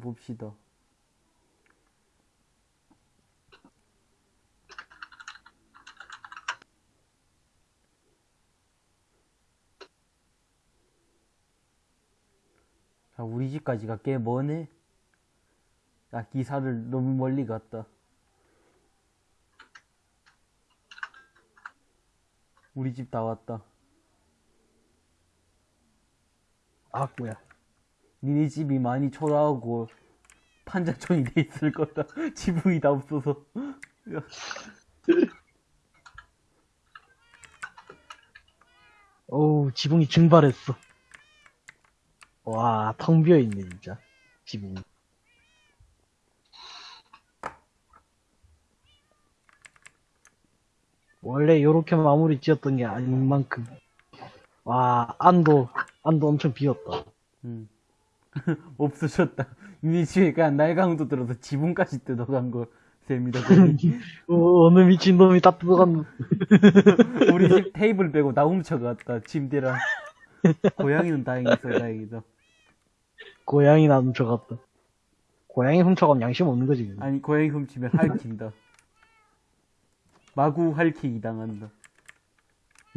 봅시다. 자, 우리 집까지가 꽤 머네. 야, 기사를 너무 멀리 갔다. 우리 집 다 왔다. 아, 뭐야. 니네 집이 많이 초라하고 판자촌이 돼 있을 거다. 지붕이 다 없어서. 야, 어우, 지붕이 증발했어. 와, 텅 비어 있네, 진짜. 지붕. 원래 요렇게 마무리 지었던 게 아닌 만큼. 와, 안도, 안도 엄청 비었다. 음. 없어졌다. 집에 그냥 날강도 들어서 지붕까지 뜯어간 거 셈이다. 어, 어느 미친놈이 다 뜯어갔노. 우리 집 테이블 빼고 다 훔쳐갔다. 침대랑. 고양이는 다행히 있어, 다행이다. 고양이 나 훔쳐갔다. 고양이 훔쳐가면 양심 없는 거지. 그거. 아니, 고양이 훔치면 할킨다. 마구 할키기 당한다.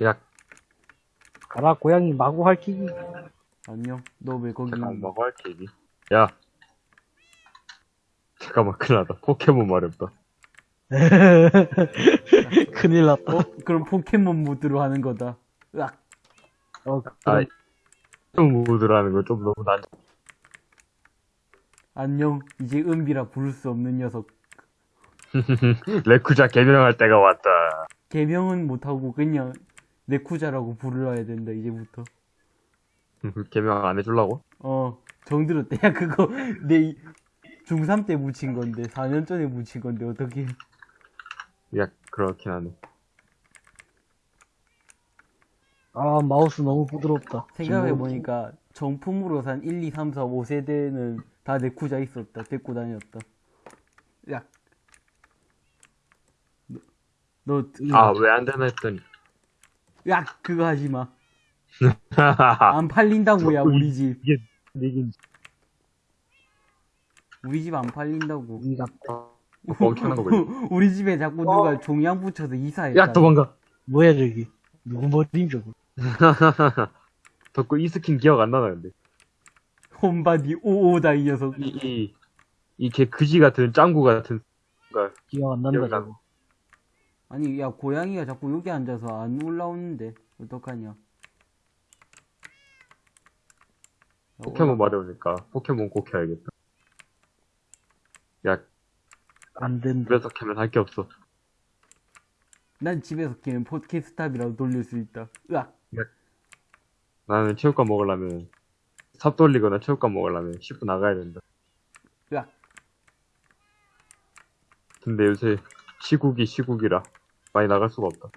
야, 가라, 고양이 마구 할퀴기. 안녕. 너 왜 거기 잠깐? 먹어 할 얘기. 야. 잠깐만, 큰일 났다. 포켓몬 마렵다. 큰일 났다. 어? 그럼 포켓몬 모드로 하는 거다. 으악. 어, 아, 그럼 좀 무드라는 거 좀 너무 난, 안녕. 이제 은비라 부를 수 없는 녀석. 레쿠자 개명할 때가 왔다. 개명은 못하고 그냥 네쿠자라고 부르야 된다, 이제부터. 개명 안 해주려고? 어, 정들었대. 야, 그거, 내 중3 때 묻힌 건데, 4년 전에 묻힌 건데, 어떻게. 야, 그렇긴 하네. 아, 마우스 너무 부드럽다. 생각해보니까, 정품으로 산 1, 2, 3, 4, 5세대는 다 네쿠자 있었다. 데리고 다녔다. 야. 너, 너 아, 왜 안 되나 했더니. 야, 그거 하지 마. 안 팔린다고, 야, 우리 집. 이게, 이게, 우리 집 안 팔린다고. 이 같다. 멍청한 거 보지. 우리 집에 자꾸 누가 종양 붙여서 이사했다. 야, 도망가. 뭐야, 저기. 누구 머리임, 저거. 덕구 이 스킨 기억 안 나나, 근데. 홈바디 오오다 이 녀석. 이, 이, 이개 그지 같은, 짱구 같은, 가 기억 안 난다. 저거. 아니 야 고양이가 자꾸 여기 앉아서 안 올라오는데 어떡하냐. 포켓몬 마려우니까 포켓몬 꼭 해야겠다. 야, 안 된다. 집에서 캐면 할 게 없어. 난 집에서 키는 팟캐스탑이라도 돌릴 수 있다. 으악. 나는 체육관 먹으려면, 삽 돌리거나 체육관 먹으려면 10분 나가야 된다. 으악. 근데 요새 시국이 시국이라 많이 나갈 수가 없다.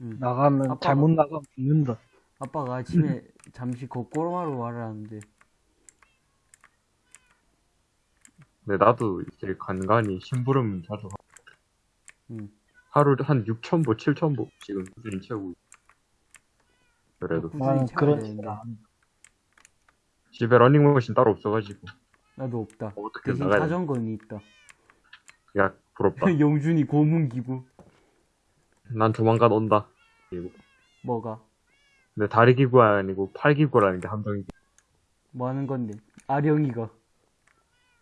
응. 나가면, 아빠가- 잘못 나가면 죽는다. 아빠가 아침에 잠시 거꾸로마로 와라는데 근데 나도 이제 간간히 심부름 자주 하 응. 하루에 한 6,000보, 7,000보 지금 꾸준히 채우고 있어. 그래도 채워야 그런. 집에 러닝머신 따로 없어가지고 나도 없다. 어떻게 대신 나가야 돼? 자전거는 있다. 야 부럽다. 영준이 고문기구. 난 조만간 온다. 그리고 뭐가? 근데 다리 기구가 아니고 팔 기구라는 게 함정이지. 뭐 하는 건데? 아령이가.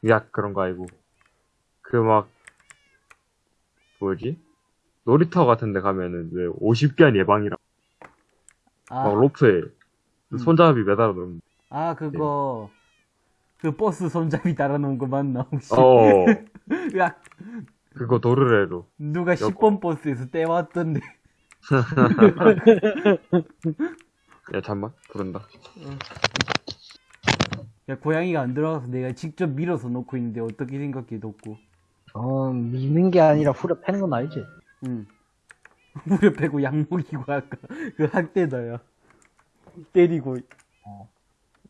야 그런 거 아니고 그 막 뭐지? 놀이터 같은 데 가면은 왜 50개한 예방이랑 아, 막 로프에 음. 손잡이 매달아 놓은 아 그거. 그 버스 손잡이 달아놓은 거 맞나 혹시? 어 야 그거 도르래로 누가 여보. 10번 버스에서 떼왔던데. 야 잠만 부른다 야 고양이가 안 들어가서 내가 직접 밀어서 놓고 있는데 어떻게 생각해 놓고. 어, 미는 게 아니라 후려 패는 건 알지? 응. 무려 패고 약먹이고 아까 그 학대다 야. 때리고. 어.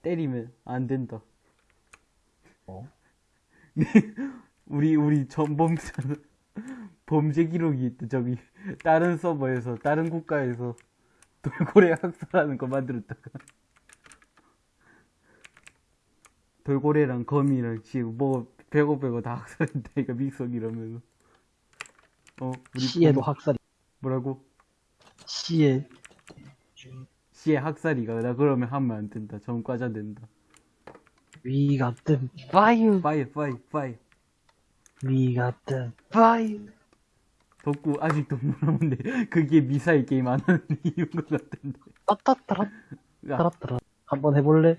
때리면 안 된다. 어? 우리 우리 전범자 범죄 기록이 있대 저기 다른 서버에서 다른 국가에서 돌고래 학살하는 거 만들었다가. 돌고래랑 거미랑 지금 뭐 배고 배고 다 학살했다니까 믹석 이러면서. 어 우리 시에도 봄- 학살이. 뭐라고? 시에. 시에 학살이가 나 그러면 하면 안 된다. 전과자 된다. We got them fire 파이 파이 파이 We got them fire 덕구 아직도 모르는데 그게 미사일 게임 안 하는 이유인 것 같은데. 따따따라 야, 따라따라. 한번 해볼래?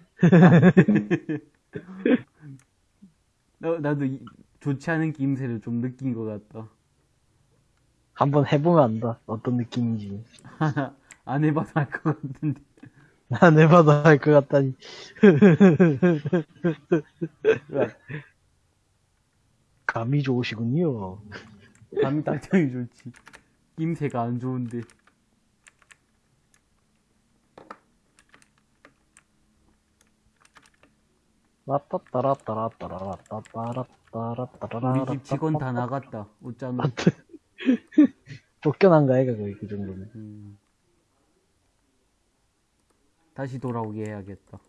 나, 나도 이- 좋지 않은 기임새를 좀 느낀 것 같다. 한번 해보면 안다. 어떤 느낌인지. 안 해봐서 알것 같은데. 안 해봐도 할것 같다니. 야, 감이 좋으시군요 감이 당장이 좋지 기임새가 안 좋은데 우리 집 직원 다 나갔다 웃자노 쫓겨난 거야 거의 그 정도면 음. 다시 돌아오게 해야겠다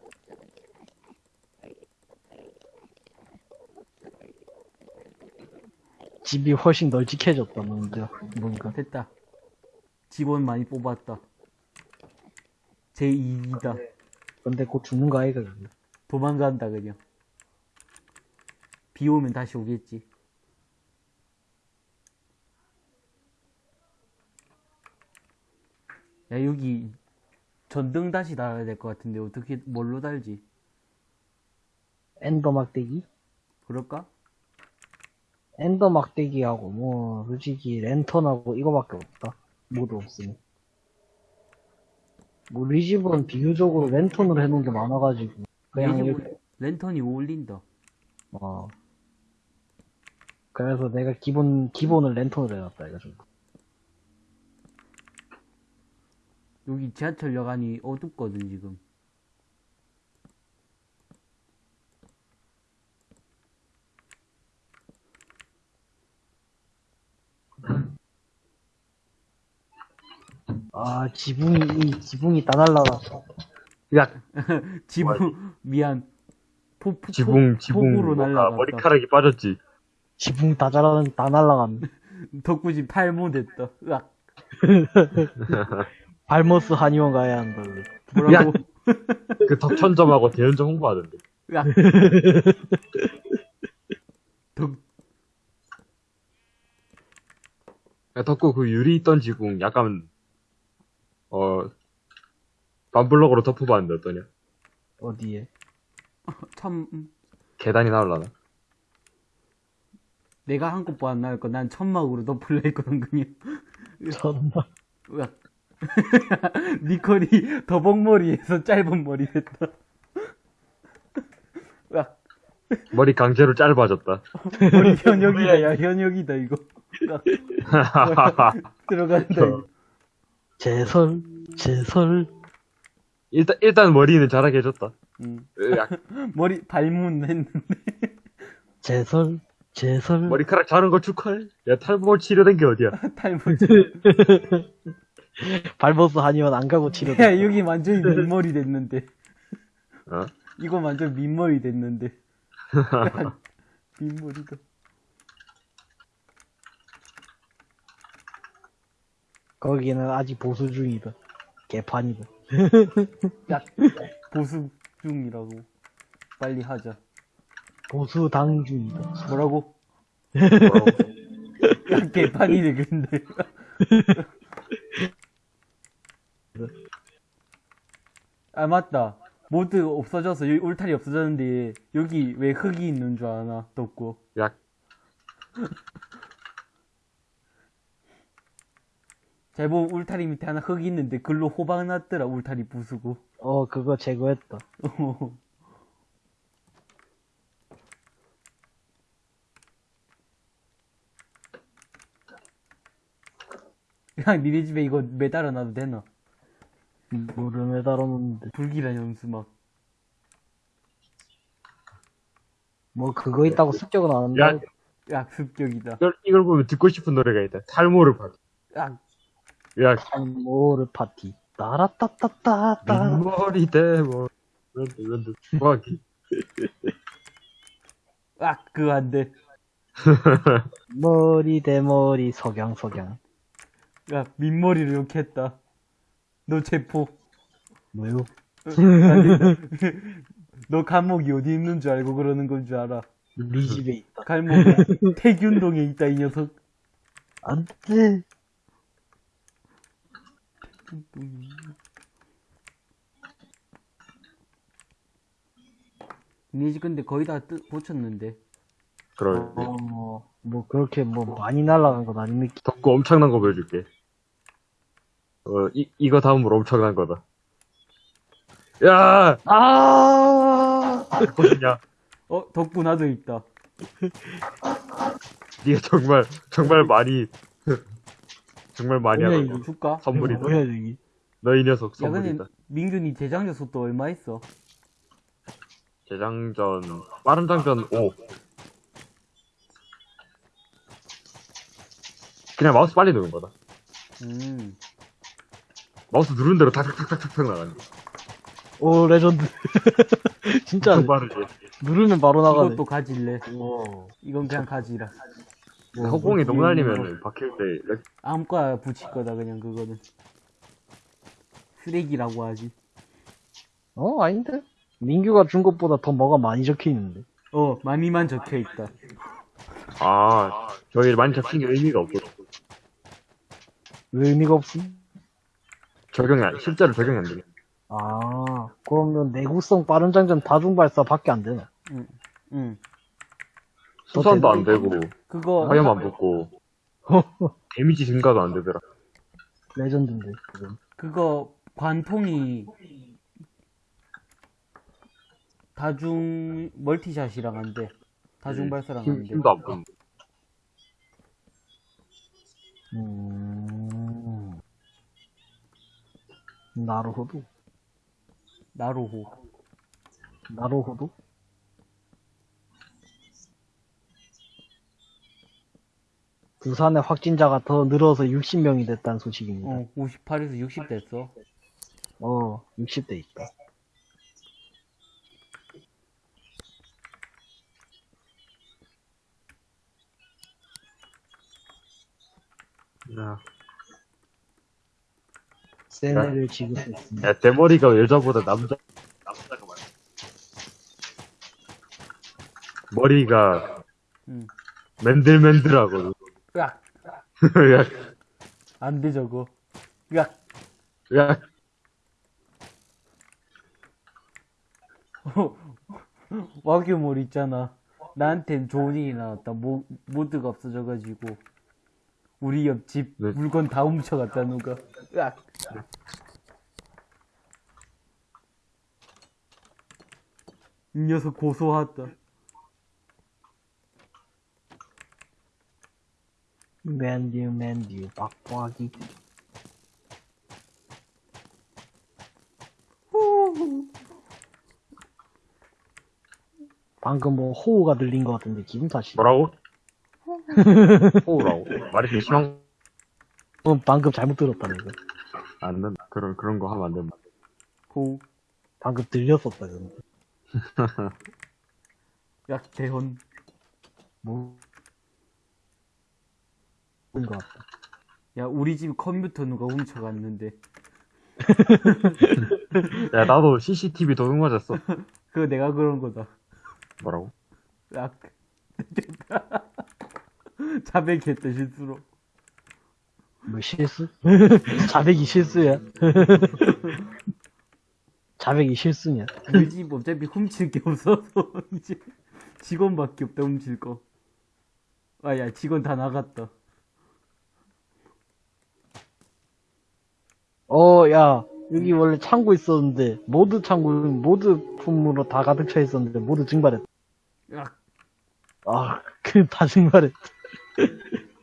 집이 훨씬 널찍해졌다 뭔가. 뭔가. 됐다. 직원 많이 뽑았다. 제 2이다. 근데 곧 죽는 거 아이가 그게 도망간다 그냥. 비 오면 다시 오겠지. 야 여기 전등 다시 달아야 될 것 같은데 어떻게 뭘로 달지? 엔더 막대기? 그럴까? 엔더 막대기하고 뭐 솔직히 랜턴하고 이거밖에 없다. 모두 없으니. 뭐 우리 집은 비교적으로 랜턴으로 해놓은 게 많아가지고. 그냥 이렇게. 뭐- 랜턴이 어울린다. 어. 그래서 내가 기본 기본을 랜턴으로 해놨다 이거 좀. 여기 지하철역 안이 어둡거든 지금 아 지붕이 이 지붕이 다 날라갔어. 야, 지붕 미안. 포, 포, 지붕, 포, 지붕, 날라갔다. 머리카락이 빠졌지. 지붕 다 자라 다 날라갔네. 덕구집 탈모됐다. 으악. 발머스 한의원 가야 한다. 뭐라고? 그 덕천점하고 대연점 홍보하던데. 으악. 덕 야, 덕구 그 유리 있던 지붕 약간, 어, 반블럭으로 덮어봤는데 어떠냐? 어디에? 참 음, 계단이 나올라나? 내가 한 것도 안 나올 거난 천막으로 덮을려 했거든 그냥 전나 으악 니콜이 더벅머리에서 짧은 머리 됐다 머리 강제로 짧아졌다. 머리 현역이다 야 현역이다 이거. 들어간다 이거. 제설 제설 일단, 일단 머리는 자라게 해줬다. 음. 머리 발문 했는데 제설 제설 머리카락 자른 거 축하해. 야, 탈모 치료된 게 어디야? 탈모 발머스 한의원 안 가고 치료 야 여기 완전히 민머리 됐는데 어? 이거 완전 민머리 됐는데 야, 민머리다. 거기는 아직 보수 중이다. 개판이다. 야 보수 중이라고. 빨리 하자. 보수 당 중이다. 뭐라고? 뭐라고? 야 개판이네 근데. 아 맞다 모드 없어져서 여기 울타리 없어졌는데 여기 왜 흙이 있는 줄 아나? 덥고. 야, 제법 울타리 밑에 하나 흙이 있는데 글로 호박 났더라 울타리 부수고. 어 그거 제거했다. 그냥 니네 집에 이거 매달아 놔도 되나 물을 매달아 놓는데 불길한 연수 막 뭐 그거 있다고 습격은 안 야, 한다 야 습격이다 이걸, 이걸 보면 듣고 싶은 노래가 있다. 탈모를 봐. 야 야, 모르 파티 따라따따따따 민머리 대모. 이런데, 이런데. 정확히. 아, 그거 안 돼. 머리 대머리 석양 석양. 야, 민머리를 욕했다. 너 체포. 뭐요? 너 감옥이 어디 있는 줄 알고 그러는 건 줄 알아. 네 집에 있다. 감옥이 태균동에 있다, 이 녀석. 안 돼. 니네 근데 거의 다 뜨, 고쳤는데. 그럴 어, 뭐 그렇게 뭐 많이 날아간 건 아닙니까? 덕구 엄청난 거 보여줄게. 어, 이, 이거 다음으로 엄청난 거다. 야! 아! 보시냐? 어, 덕분 나도 있다. 니가 정말, 정말 많이, 정말 많이 뭐냐, 하는 이거. 거. 줄까? 선물이다. 뭐야 여기? 너이 녀석 야, 근데 선물이다. 민균이 재장전 속도 얼마 있어? 재장전, 빠른 장전 5. 그냥 마우스 빨리 누른 거다. 음. 마우스 누른 대로 탁탁탁탁탁 나가네. 오 레전드. 진짜 엄청 빠르지. 누르면 바로 나가네. 이것도 가질래. 와. 이건 그냥 가지라. 뭐, 허공이 뭐, 너무 뭐, 날리면 박힐 때, 렉- 아무거나 붙일 거다, 그냥 그거는. 쓰레기라고 하지. 어 아닌데? 민규가 준 것보다 더 뭐가 많이 적혀 있는데. 어, 많이만 적혀 있다. 아, 저기 많이 잡힌 게 의미가 없거든. 왜 의미가 없음? 적용이 안, 실제로 적용이 안 되네. 아 그러면 내구성 빠른 장전 다중 발사밖에 안 되나? 응. 수선도 안 되고, 그거, 화염 안 붙고, 데미지 증가도 안 되더라. 레전드인데 그건. 그거, 관통이, 다중, 멀티샷이랑 안 돼. 다중 발사랑 돼. 힘도 안 붙는. 음. 나루호도? 나로호. 나루호도? 부산의 확진자가 더 늘어서 60명이 됐다는 소식입니다. 어, 58에서 60 됐어. 어, 60대 있다. 야, 세네를 지급했습니다. 야, 대머리가 여자보다 남자, 남자가 많아. 머리가 응. 맨들맨들하거든. 으악! 야, 안 돼, 저거. 으악! 야, 와규몰 있잖아. 나한텐 좋은 일이 나왔다. 모, 모드가 없어져가지고. 우리 옆집 네. 물건 다 훔쳐갔다, 누가. 으악! 이 녀석 고소하다. 맨듀, 맨듀, 빡빡이. 방금 뭐 호우가 들린 것 같은데 기분 탓이. 뭐라고? 호우라고? 말이 좀 심한, 어, 방금 잘못 들었다는 거. 안 된다. 그런, 그런 거 하면 안 된다. 호, 방금 들렸었다 근데. 약, 대헌. 뭐. 것 같다. 야, 우리 집 컴퓨터 누가 훔쳐갔는데. 야, 나도 CCTV 도둑 맞았어. 그거 내가 그런 거다. 뭐라고? 으악. 자백했다, 실수로. 뭐 실수? 자백이 실수야? 자백이 실수냐? 우리 집 어차피 훔칠 게 없어서 이제 직원밖에 없다 훔칠 거. 아야 직원 다 나갔다. 어, 야, 여기 원래 창고 있었는데, 모드 창고, 모드 품으로 다 가득 차 있었는데, 모두 증발했다. 으악. 아, 그, 다 증발했다.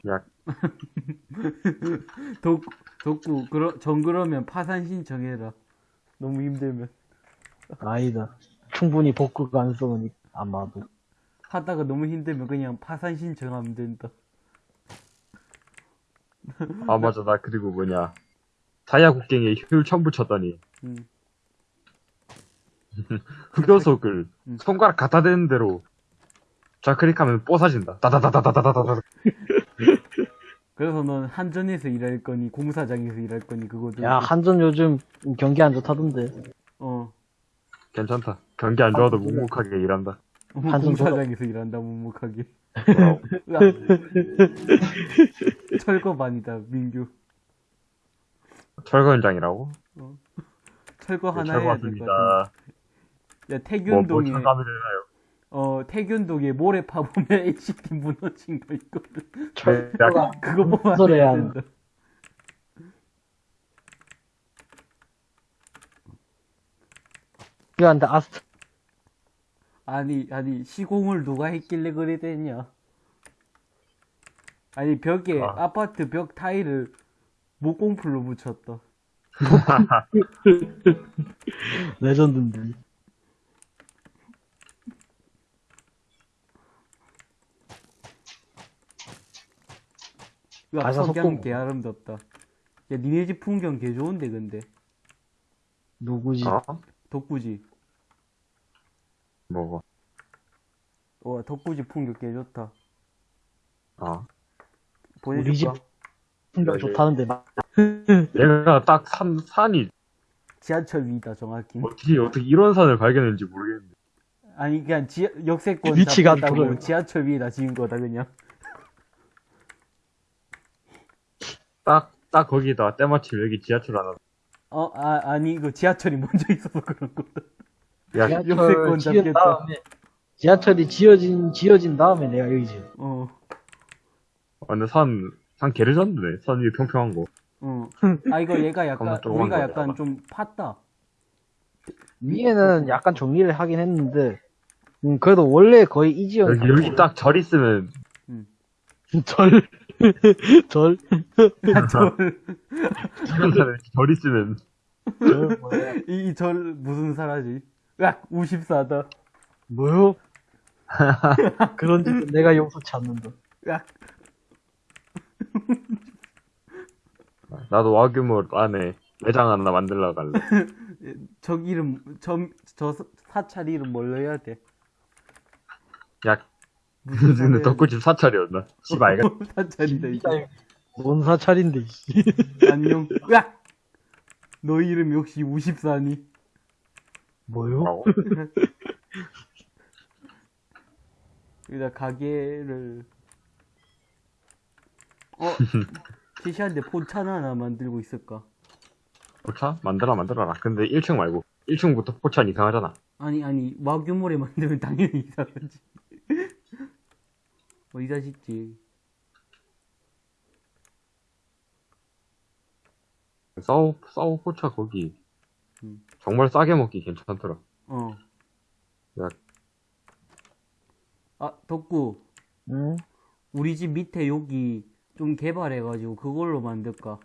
야, 덕 덕구 그러 정 그러면 파산 신청해라. 너무 힘들면 아니다. 충분히 복구 가능성은 있, 아마도. 하다가 너무 힘들면 그냥 파산 신청하면 된다. 아, 맞아. 나 그리고 뭐냐. 다이아 국경에 효율 처음 붙였더니, 음. 흑요석을 음. 손가락 갖다 대는 대로 좌클릭하면 뽀사진다. 다다다다다다다다. 그래서 넌 한전에서 일할 거니 공사장에서 일할 거니 그거도 야, 한전 요즘 경기 안 좋다던데. 어 괜찮다. 경기 안 좋아도 묵묵하게 일한다. 한전 공사장에서 일한다 묵묵하게. 철거반이다 민규 철거 현장이라고? 철거 네, 하나 철거 해야 될것 같은데 왔습니다. 야 뭐, 뭐 태균동에? 어 태균동에 모래 파보면 HT 무너진 거 있거든 철거가 그거 안 된다 필요한데 아스트. 아니 아니 시공을 누가 했길래 그래 됐냐 아니 벽에 아. 아. 파트 벽 타일을 목공풀로 붙였다 레전드인데. 가사 석양 속공. 개 아름답다 야 니네 집 풍경 개 좋은데 근데 누구지? 어? 덕구지 뭐고? 와 덕구지 풍경 개 좋다 어. 우리 집? 풍경 좋다는데. 막 얘가 딱 산, 산이 지하철 위다 정확히 어떻게, 어떻게 이런 산을 발견했는지 모르겠는데. 아니 그냥 지 역세권 위치가. 지하철 위에다 지은 거다 그냥 딱, 딱 거기다가 때마침 여기 지하철 하나. 어 아 아니 이거 지하철이 먼저 있어서 그런 거다 야, 역세권 지하철 지은 잡겠다. 다음에 지하철이 지어진 지어진 다음에 내가 여기 지. 어 아, 근데 산, 산 개를 졌네. 산 위에 평평한 거. 어. 아 이거 얘가 약간 우리가. 약간 좀 팠다 위에는 약간 정리를 하긴 했는데, 음, 그래도 원래 거의 이 지역 여기, 여기 딱 절 있으면, 절, 절, 절, 절 있으면, 절 뭐야? 이, 이절 무슨 사라지? 으악, 우십사다. 뭐요? 그런 짓은 내가 용서치 않는다. 으악, 나도 와규모 안에 매장 하나 만들러 갈래. 저 이름, 저, 저 사찰 이름 뭘로 해야 돼? 야, 무슨 근데 덕구집 사찰이었나? 씨발, 이거. 사찰이다, 이게. 뭔 사찰인데, 씨. 안녕. 으악! 너 이름 역시 우십사니? 뭐요? 뭐라고? 여기다 가게를, 어, 티시한테 포찬 하나 만들고 있을까? 포차? 만들어, 만들어라. 근데 1층 말고. 1층부터 포차는 이상하잖아. 아니, 아니, 와규모래 만들면 당연히 이상하지. 어디다 짓지? 싸우, 싸우 포차 거기. 음. 정말 싸게 먹기 괜찮더라. 어. 야. 아, 덕구. 응? 우리 집 밑에 여기 좀 개발해가지고 그걸로 만들까?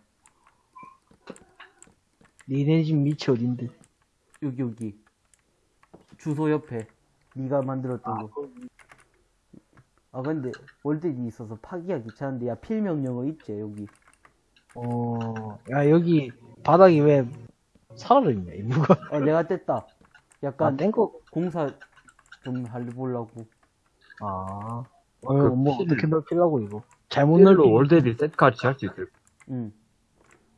니네 집 밑이 어딘데? 여기, 여기. 주소 옆에. 네가 만들었던 거. 아, 근데 월드이 있어서 파기가 귀찮은데, 야, 필명 영어 있지, 여기. 어, 야, 여기 바닥이 왜 살아있냐, 이무가. 아, 내가 뗐다. 아, 약간 땡거. 공사 좀 해보려고. 아. 그 어, 뭐, 필- 어떻게 넓히려고, 이거. 잘못 넓히 월드비 세트까지 할 수 있을 응.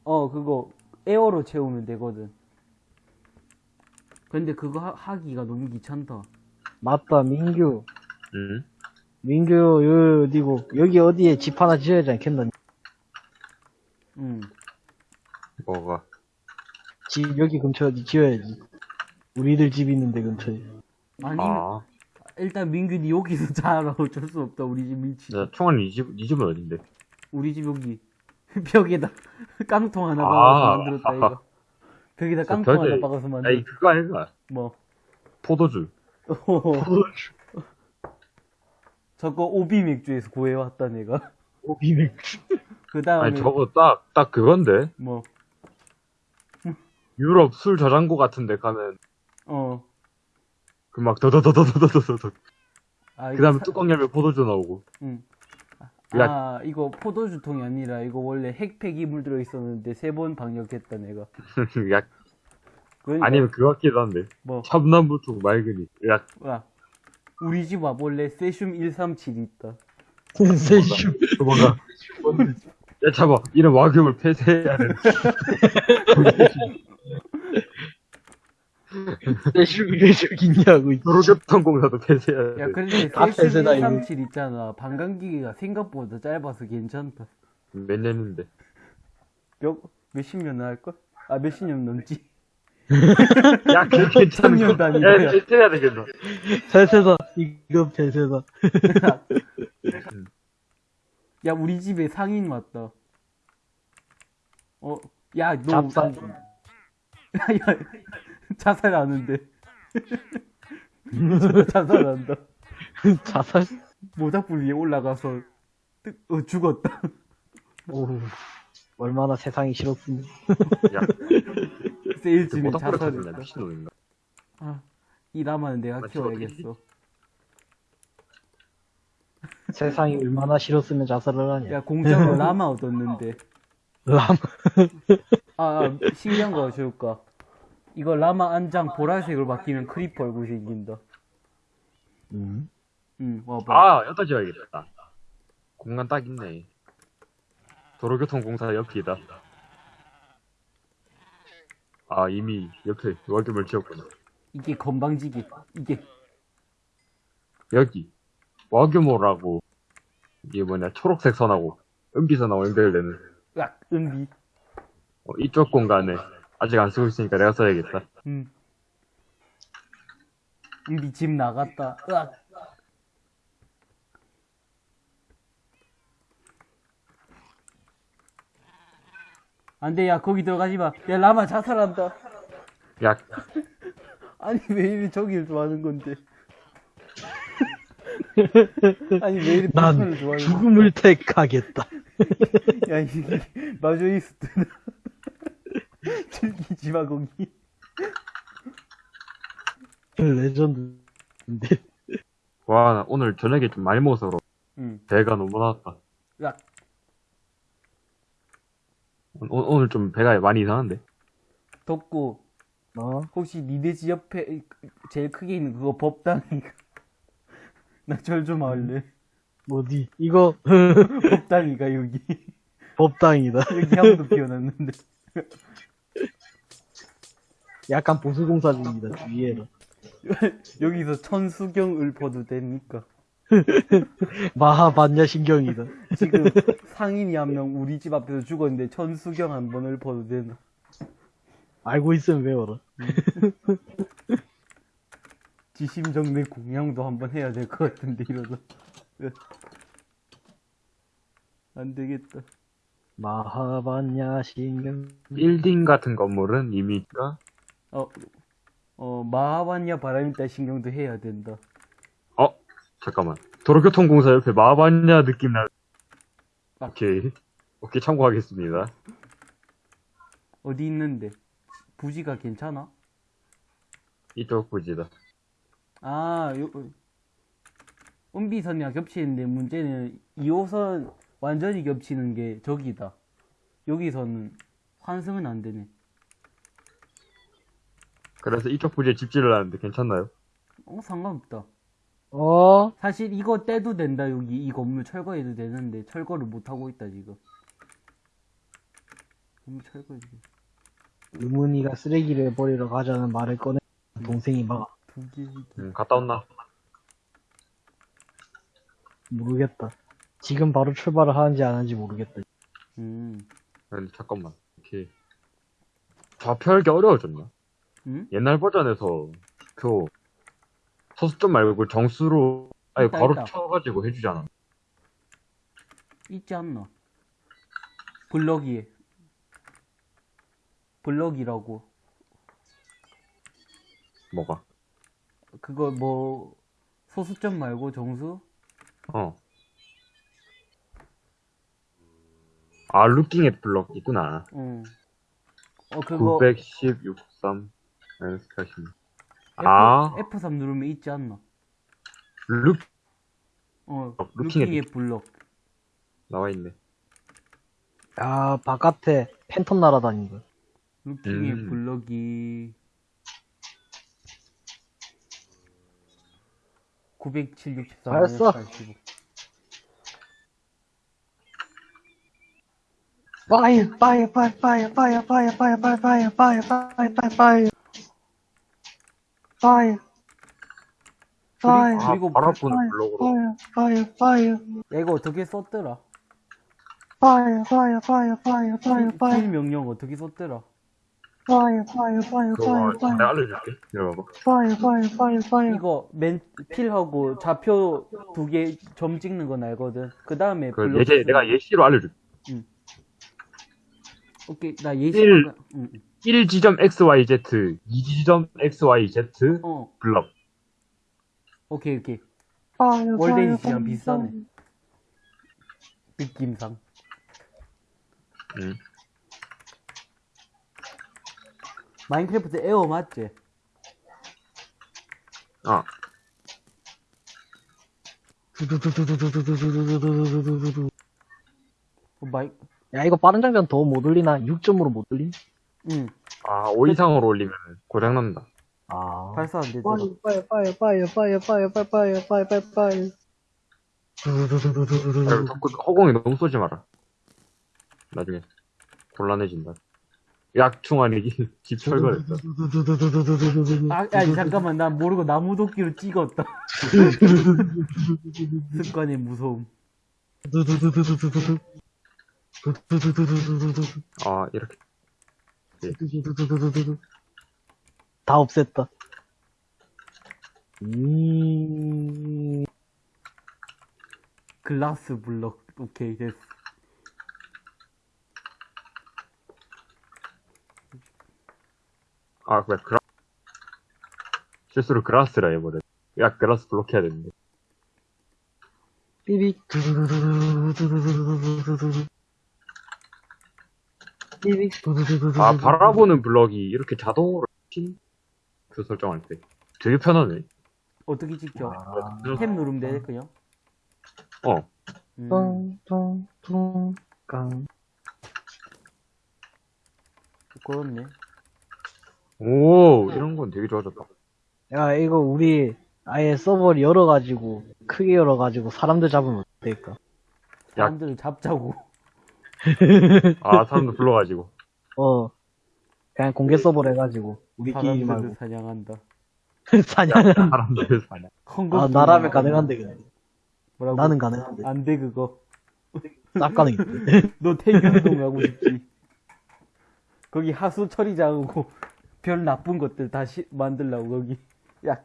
어, 그거 에어로 채우면 되거든. 근데 그거 하, 하기가 너무 귀찮다. 맞다, 민규. 응? 민규, 요, 어디고, 여기 어디에 집 하나 지어야 되지 않겠나? 응. 뭐가. 집, 여기 근처에 어디 지어야지. 우리들 집 있는데 근처에. 아니, 아. 일단 민균이 여기서 자라 어쩔 수 없다. 우리 집 위치. 야, 총알 니 집, 니 집은 어딘데? 우리 집 여기 벽에다 깡통 하나 아. 박아서 만들었다 이거. 벽에다 저 깡통 하나 박아서 아이, 만들. 그거 아닌가? 뭐. 포도주. 저거 오비 맥주에서 구해왔다 내가. 오비맥. 그 다음에 아니, 저거 딱, 딱 그건데? 뭐. 유럽 술 저장고 같은 데 가면, 어. 그 막, 더더더더더더더더. 아, 그 다음에 사- 뚜껑 열면 포도주 나오고. 응. 야. 아, 이거 포도주 통이 아니라 이거 원래 핵폐 기물 들어 있었는데 세 번 방역했다 내가. 야, 그러니까 아니면 그거 같기도 한데. 뭐, 샵남부통 맑으니. 야, 야, 우리 집 와볼래? 세슘 137 있다. 세슘. 도망가. 야, 잡아. 이런 와규를 폐쇄해야 돼. 세슘이 왜 저기 있냐고. 이 도로교통공사도 폐쇄해야 돼. 야, 근데 다 세슘 폐쇄다, 이거. 137 있잖아. 반감기가 생각보다 짧아서 괜찮다. 몇 년인데. 몇, 몇십 년 할걸? 아, 몇십 년 넘지. 야, 그게 괜찮은 천년 거. 단위다. 야, 폐쇄해야 되겠어. 폐쇄다. 이거 폐쇄다. 야, 우리 집에 상인 왔다. 어, 야, 너. 잡상. 야, 야, 자살하는데. 저 자살한다. 자살? 모닥불 위에 올라가서, 뜨, 어, 죽었다. 오. 얼마나 세상이 싫었으면. 야, 세일즈는 미친놈인가. 아, 이 라마는 내가 나 키워야겠어. 세상이 얼마나 싫었으면 자살을 하냐. 야, 공짜로 라마 얻었는데. 람. 아, 아 신기한 거 줄까? 이거 라마 안장 보라색으로 바뀌면 creeper 얼굴 생긴다. 음. 응, 와봐. 아, 여기다 지어야겠다. 공간 딱 있네. 도로교통공사 옆이다. 아, 이미 옆에 월급을 지었구나. 이게 건방지게. 이게. 여기, 와규모라고, 이게 뭐냐, 초록색 선하고, 은비선하고 연결되는, 으악, 은비. 어, 이쪽 공간에, 아직 안 쓰고 있으니까 내가 써야겠다. 응. 은비 집 나갔다. 으악. 안 돼, 야, 거기 들어가지 마. 야, 라마 자살한다. 야, 아니, 왜 이리 저기를 좋아하는 건데. 아니, 왜 이리 난 불편을 좋아하는 건데. 죽음을 택하겠다. 야, 이게, 마조이스트나. 즐기지 마, 거기. 레전드인데. 와, 나 오늘 저녁에 좀 많이 먹어서. 배가 너무 나왔다. 야, 오, 오늘 좀 배가 많이 이상한데? 덥고, 어? 혹시 니네 집 옆에 제일 크게 있는 그거 법당이 나절 좀 할래 어디? 이거 법당이가 여기 법당이다. 여기 향도 피워놨는데 약간 보수공사 중이다. 주의해라. 여기서 천수경을 퍼도 됩니까? 마하 반야 신경이다. 지금 상인이 한 명 우리 집 앞에서 죽었는데 천수경 한 번을 퍼도 되나? 알고 있으면 외워라. 지심정내 공양도 한번 해야 될 것 같은데 이러다 안 되겠다 마하반야 신경. 빌딩 같은 건물은 이미, 가 어, 어 마하반야 바람이다 신경도 해야 된다 어? 잠깐만. 도로교통공사 옆에 마반야 느낌 나. 아. 오케이. 오케이, 참고하겠습니다. 어디 있는데 부지가 괜찮아? 이쪽 부지다. 아, 요, 은비선이랑 겹치는데 문제는 2호선 완전히 겹치는 게 저기다. 여기서는 환승은 안 되네. 그래서 이쪽 부지에 집지를 하는데 괜찮나요? 어, 상관없다. 어? 사실 이거 떼도 된다, 여기. 이 건물 철거해도 되는데, 철거를 못하고 있다, 지금. 건물 철거해도 돼. 의문이가 쓰레기를 버리러 가자는 말을 꺼내. 동생이 막두 개. 음, 갔다 온나? 모르겠다. 지금 바로 출발을 하는지 안 하는지 모르겠다. 음. 근데 잠깐만. 오케이. 좌표하기 어려워졌나? 응? 옛날 버전에서 그 소수점 말고 정수로 아니 있다, 바로 있다. 쳐가지고 해주잖아. 있지 않나? 블럭이에. 블럭이라고. 뭐가? 그거 뭐 소수점 말고 정수? 어. 아 루킹 블럭 있구나. 응. 어 그거 910, 63, 40. 아, F, F3 누르면 있지 않나? 루어 어, 루킹의 블럭. 나와 있네. 아, 바깥에 팬텀 날아다니는 거. 루킹의 음. 블럭이 907, 64, 알았어. 85. 파이어 파이어 파이어 파이어 파이어 파이어 파이어 파이어 파이어 파이어 파이어 파이어 fire, fire, 아, 그리고 바로 푸는 블록으로. 파이어 파이어 파이어 얘야 이거 어떻게 썼더라? fire, fire, fire, fire, fire, fire, fill 명령 어떻게 썼더라? 파이어 파이어 파이어 파이어 그거 fire, fire. 내가 알려줄게. 열어봐. fire, fire, fire, fire. 이거 맨 fill하고 좌표 두 개 점 찍는 건 알거든. 그 다음에 그 블록. 예제 쓰는 내가 예시로 알려줄게. 오케이 나 예시. fill. 응, 응. 1 지점 XYZ, 2 지점 XYZ, 어, 블럭. 오케이, 오케이. 파이어 월데이 파이어 비싸네. 느낌상. 응. 마인크래프트 에어 맞지? 아, 어, 마이, 야 이거 빠른 장전 더못 올리나? 6점으로 못 올림? 응. 아, 5 이상으로 올리면 고장난다. 아 발사 안 되더라. 파이어 파이어 파이어 파이어 파이어 파이어 파이어 파이어 파이어 파이어 그리고 자꾸 허공에 너무 쏘지 마라. 나중에 곤란해진다. 약충 아니기 집 철거했어. 아, 아니, 잠깐만. 난 모르고 나무도끼로 찍었다. 습관의 무서움. 아, 이렇게. 다 없앴다. 음, 글라스 블럭. 오케이, 됐어. 아, 그래, 그라, 실수로 그라스라 해버려. 야, 그라스 블록 해야 되는데. 삐빅. 삐빅. 아, 바라보는 블럭이 이렇게 자동으로 핀? 그 설정할 때. 되게 편하네. 어떻게 찍혀? 아, 탭 누르면 돼, 그냥? 어. 음. 똥똥똥 깡. 그렇네. 오, 이런 건 되게 좋아졌다. 야, 이거 우리 아예 서버를 열어가지고, 크게 열어가지고 사람들 잡으면 어떨까? 사람들을 잡자고. 아, 사람들 불러가지고. 어. 그냥 공개 서버를 해가지고, 우리끼리 말고. 사냥한다. 사냥. 사람들. 헝거 아, 나라면 가능한데, 그냥. 뭐라고? 나는 가능한데. 안 돼, 그거. 싹 가능인데. 너 태균동 하고 싶지. 거기 하수 처리장하고 별 나쁜 것들 다시 만들라고 거기. 야.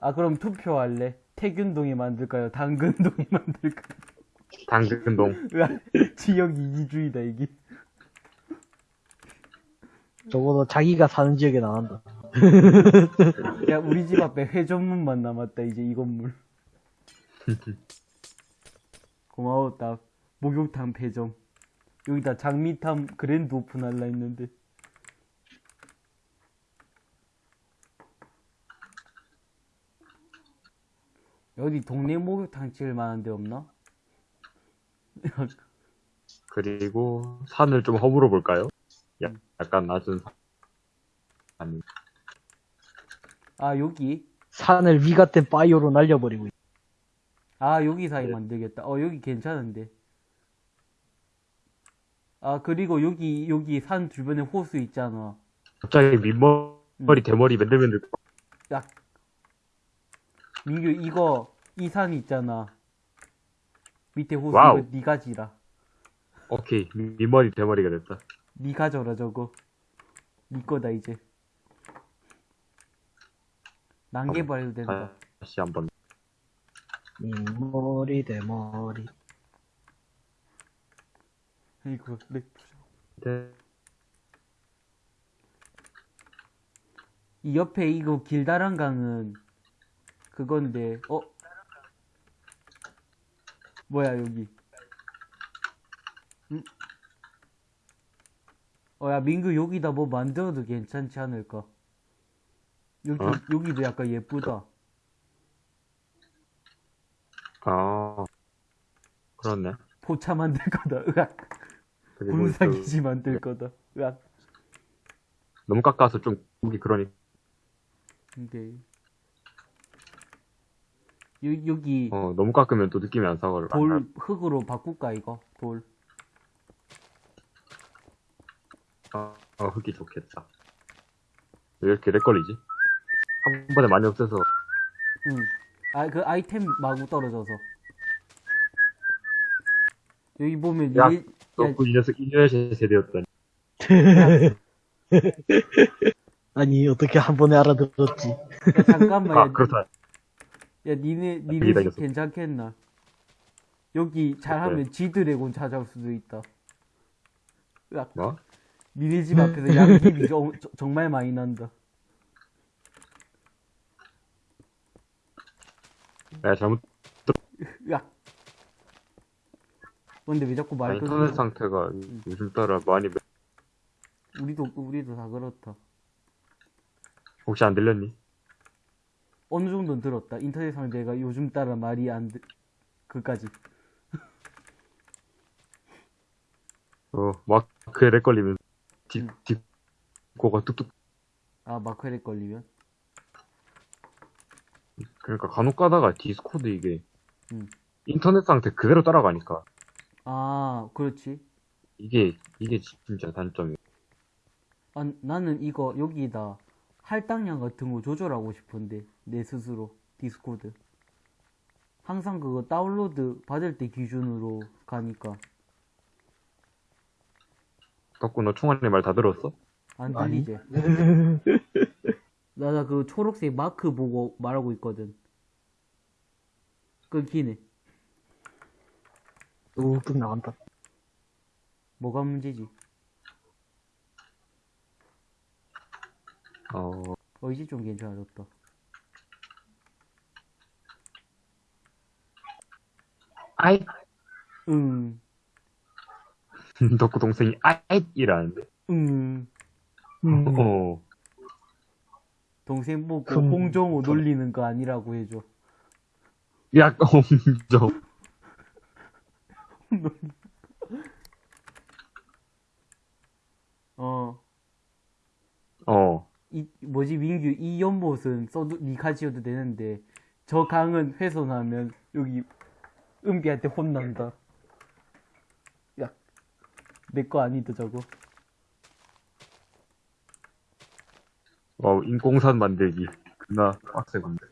아 그럼 투표할래. 태균동에 만들까요? 당근동에 만들까요? 당근동. 지역 이기주의다 이게. 적어도 자기가 사는 지역에 나간다. 야 우리 집 앞에 회전문만 남았다 이제 이 건물. 고마웠다. 목욕탕 폐점. 여기다 장미탐 그랜드 오픈 할라 했는데. 어디 동네 목욕탕 지을 만한 데 없나? 그리고 산을 좀 허물어 볼까요? 야, 약간 낮은 산. 아니, 아 여기? 산을 위 같은 바이오로 날려버리고 있 아 여기 사이 네. 만들겠다. 어 여기 괜찮은데. 아 그리고 여기 여기 산 주변에 호수 있잖아. 갑자기 밑머리, 대머리 맨들맨들. 야 민규 이거 이 산 있잖아. 밑에 호수 와우. 이거 니가 지라. 오케이, 밑머리, 대머리가 됐다. 니 가 져라 저거. 니 거다 이제. 난개발 해도 된다. 다시 한 번. 이 머리 대머리. 이거 네. 네. 이 옆에 이거 길다란 강은 그건데 어 뭐야 여기 응? 어야 민규 여기다 뭐 만들어도 괜찮지 않을까 여기 어? 여기도 약간 예쁘다 아, 그렇네. 포차 만들 거다 으악 군사기지 만들 거다 으악 그 너무 깎아서 좀 보기 그러니. 근데 여, 여기 어, 너무 깎으면 또 느낌이 안 사거를. 돌 흙으로 바꿀까 이거 돌 어, 어, 흙이 좋겠다. 왜 이렇게 렉 걸리지? 한 번에 많이 없애서 응. 아, 그 아이템 마구 떨어져서. 여기 보면, 야, 일- 야, 너그 이 녀석 인류의 세대였다니. 아니, 어떻게 한 번에 알아들었지? 야, 잠깐만, 야, 아, 그렇다. 야, 니네, 여기다 니네 집. 괜찮겠나? 여기 잘하면 지드래곤 찾아올 수도 있다. 야, 뭐? 니네 집 앞에서 양귀비 정- 정말 많이 난다. 야, 잘못, 야. 근데 왜 자꾸 말 끊어? 인터넷 상태가 요즘 따라 많이, 매- 우리도, 우리도 다 그렇다. 혹시 안 들렸니? 어느 정도는 들었다. 인터넷 상대가 요즘 따라 말이 안, 들- 그까지. 어, 마크에 lag 걸리면, 뒷, 음. 뒷고가 뚝뚝, 아, 마크에 걸리면? 그러니까 간혹 가다가 디스코드 이게, 음. 인터넷 상태 그대로 따라가니까, 아, 그렇지. 이게, 이게 진짜 단점이야. 아, 나는 이거 여기다 할당량 같은 거 조절하고 싶은데 내 스스로 디스코드 항상 그거 다운로드 받을 때 기준으로 가니까 덕구 너 총알이 말 다 들었어? 안. 들리지? 나 그 초록색 마크 보고 말하고 있거든 끊기네 뚝뚝 나간다. 뭐가 문제지? 어, 어 이제 좀 괜찮아졌다 아이, 응 덕구 동생이 아잇! 이라는데. 응. 음, 어, 동생 보고 그럼- 홍정호 놀리는 거 아니라고 해줘. 야, 엄정. 어. 어, 이 뭐지 민규 이 연못은 써도 니가 지어도 되는데 저 강은 훼손하면 여기 은비한테 혼난다. 야, 내 거 아니다 저거. 와, 인공산 만들기. 그나 빡세군데.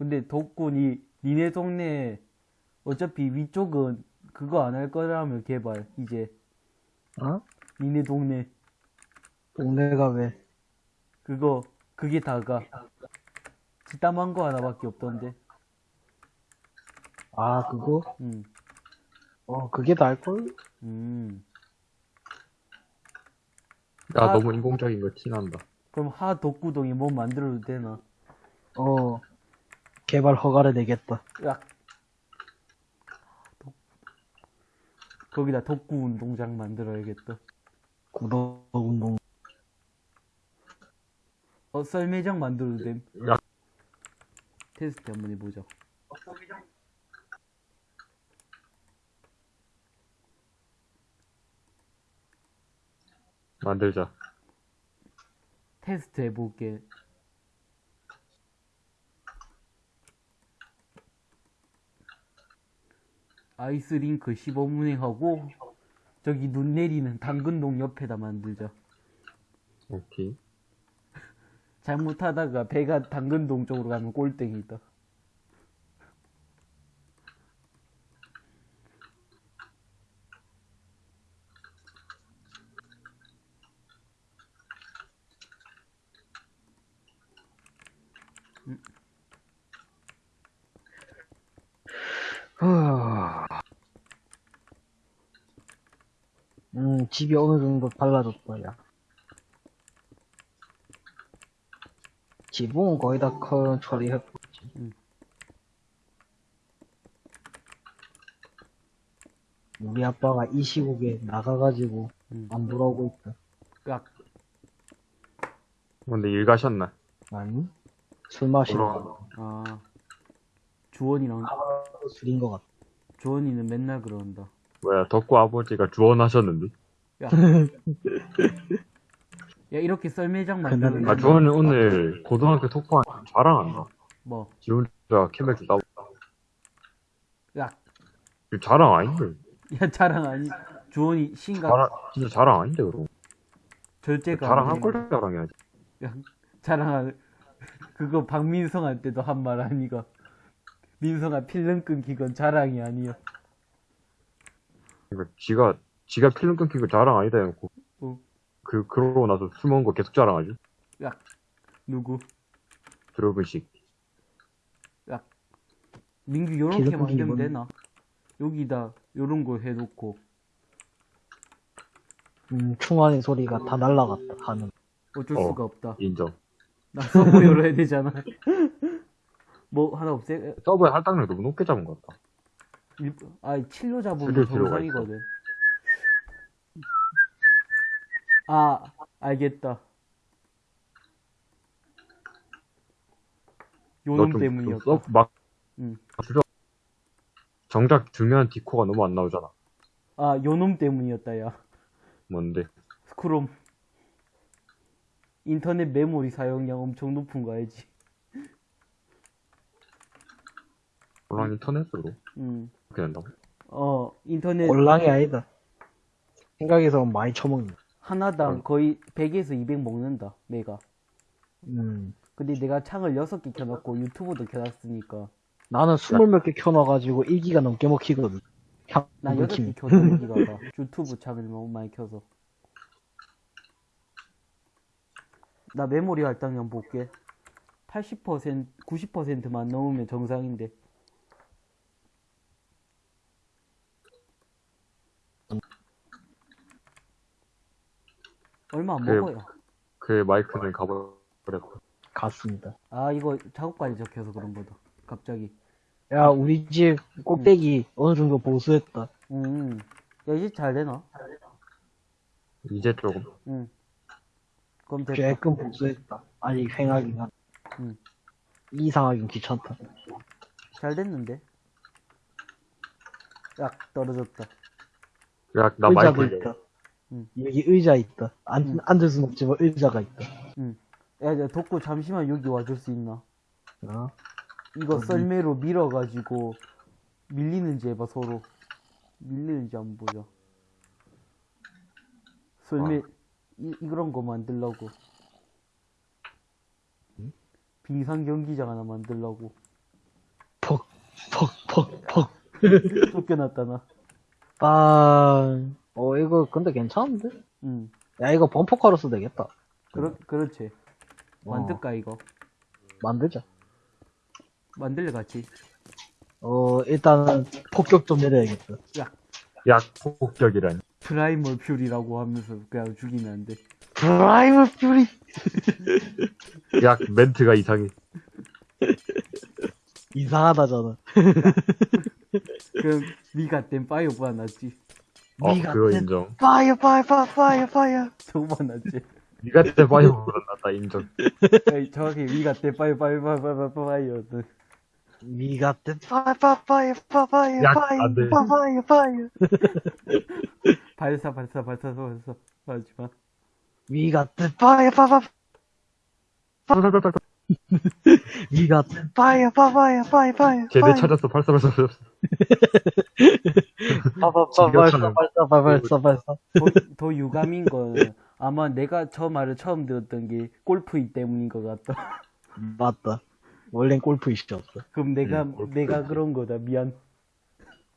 근데 덕분이 니네 동네 어차피 위쪽은 그거 안 할 거라며 개발 이제 어? 니네 동네 동네가 왜? 그거 그게 다가 뒷담한 거 하나밖에 없던데. 아, 그거? 음, 어, 그게 나을걸? 음. 야, 아. 너무 인공적인 거 티난다. 그럼 하 덕구동이 뭐 만들어도 되나? 어, 개발 허가를 내겠다. 야. 덕- 거기다 덕구 운동장 만들어야겠다. 구독 운동. 어, 썰매장 만들어도 됨. 야. 테스트 한번 해보자. 만들자. 테스트 해볼게. 아이스링크 시범 운행하고 저기 눈 내리는 당근동 옆에다 만들자. 오케이. 잘못하다가 배가 당근동 쪽으로 가면 꼴등이다. 음, 집이 어느 정도 달라졌다, 야. 지붕은 거의 다 커, 처리했고. 음. 우리 아빠가 이 시국에 나가가지고 음. 안 돌아오고 있다. 깍. 근데 일 가셨나? 아니? 술 그럼 아 주원이랑 술인 것 같아. 주원이는 맨날 그런다. 뭐야 덕구 아버지가 주원하셨는데? 야. 이렇게 썰매장 만드는 아 주원은 오늘 고등학교 톡방 자랑한다 뭐? 지 혼자 캠맥주 따고. 야, 이거 자랑 아닌데? 야 자랑 아니 주원이 신가? 자랑 진짜 자랑 아닌데 그럼? 절제가 자랑할 안걸 자랑해야지. 야, 자랑할 그거 박민성할 때도 한 말 아니가 민성아 필름 끊기 건 자랑이 아니야 그러니까 지가 지가 필름 끊긴 거 자랑 아니다 해놓고. 어. 그 그러고 나서 술 먹은 거 계속 자랑하지? 누구? 들어본 식. 민규 요렇게 끊기 만들면 뭔- 되나? 여기다 요런 거 해놓고. 음, 충환의 소리가 다 날라갔다 하는. 어쩔 어. 수가 없다. 인정. 나 서버 열어야 되잖아 뭐 하나 없애? 서버의 할당량 너무 높게 잡은 것 같다. 일- 아니 칠로 잡으면 줄일 필요가 정상이거든. 아 알겠다. 요놈 때문이었다. 막 응. 정작 중요한 디코가 너무 안 나오잖아. 아 요놈 때문이었다 야. 뭔데? 스크롬. 인터넷 메모리 사용량 엄청 높은 거 알지 물론 인터넷으로 음. 그렇게 된다고 어 인터넷 꼴랑이 아니다. 생각해서 많이 처먹는. 하나당 어. 거의 100에서 200 먹는다 메가 음. 근데 내가 창을 6개 켜놨고 유튜브도 켜놨으니까 나는 스물 몇개 켜놔가지고 1기가 넘게 먹히거든. 향, 나 먹힘이. 6개 켜서 여기가 봐 유튜브 창을 너무 많이 켜서 나 메모리 할당량 볼게 80% 90%만 넘으면 정상인데 얼마 안 그래. 먹어요 그 마이크는 가버렸고 갔습니다. 아 이거 작업까지 적혀서 그런 거다 갑자기 야, 우리 집 꼭대기 어느 정도 보수했다. 음. 야, 이제 잘 되나? 이제 조금 응. 그럼 됐다. 조금 보수했다. 아니, 횡하긴 한. 응. 이상하긴 귀찮다. 잘 됐는데? 약 떨어졌다. 야나 마이크 있다. 응. 여기 의자 있다. 안, 응. 앉을 순 없지만 의자가 있다. 야, 야, 덕구 잠시만 여기 와줄 수 있나? 어? 이거 어디? 썰매로 밀어가지고 밀리는지 해봐, 서로. 밀리는지 안 보자. 썰매, 이, 이런 거 만들라고. 빙상 경기장 하나 만들라고. 퍽, 퍽, 퍽, 퍽. 쫓겨났다, 나. 빵. 어, 이거 근데 괜찮은데? 응. 야, 이거 범퍼카로 써도 되겠다. 그렇, 그렇지. 어, 만들까, 이거? 만들자. 만들래, 같이. 어, 일단은 폭격 좀 내려야겠다. 약 폭격이란 Primal Fury라고 하면서 그냥 죽이면 안 돼. Primal Fury! 약 멘트가 이상해 이상하다잖아. 그럼 니가 땐 fire보다 낫지. 어 니가 그거 땐- 인정 파이어, 파이어, 파이어, 파이어, 파이어. 저거보다 낫지. 니가 때 fire보다 낫다 인정 아니, 정확히 니가 땐 파이어 파이어 파이어 파이어 파이어였던. 니가 땐 파이어, 파이어, 파이어, 파이어, 야, 파이어, 안 돼. 파이어, 파이어. 발사 발사 발사 발사 하지마. 니가 땐 파이어, 파이어, 땐 파이어, 파이어, 파이어, 파이어. 걔네 찾았어 발사 발사 발사 발사, 발사, 발사, 발사, 발사. 더, 더 유감인 건 아마 내가 저 말을 처음 들었던 게 골프이 때문인 것 같다. 맞다. 원래는 골프 이슈였어. 그럼 내가 음, 내가. 그런 거다 미안.